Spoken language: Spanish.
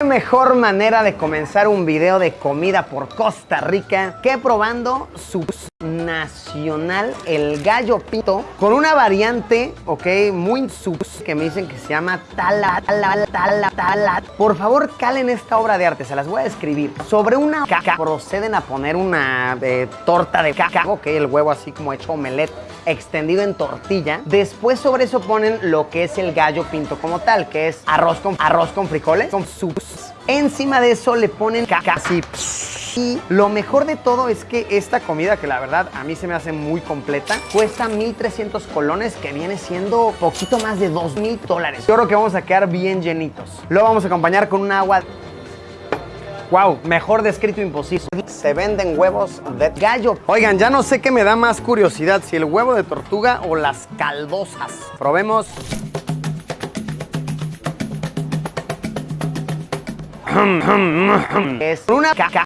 Qué mejor manera de comenzar un video de comida por Costa Rica que probando su nacional, el gallo pinto, con una variante, ok, muy sub que me dicen que se llama tala, tala, tala, tala. Por favor, calen esta obra de arte, se las voy a describir. Sobre una caca proceden a poner una eh, torta de caca, ok, el huevo así como hecho omelette extendido en tortilla. Después sobre eso ponen lo que es el gallo pinto como tal, que es arroz con, arroz con frijoles, con sus. Encima de eso le ponen caca así. Y lo mejor de todo es que esta comida, que la verdad a mí se me hace muy completa, cuesta 1,300 colones, que viene siendo poquito más de 2,000 dólares. Yo creo que vamos a quedar bien llenitos. Lo vamos a acompañar con un agua Wow, mejor descrito imposible. Se venden huevos de gallo. Oigan, ya no sé qué me da más curiosidad, si el huevo de tortuga o las caldosas. Probemos. Es una caca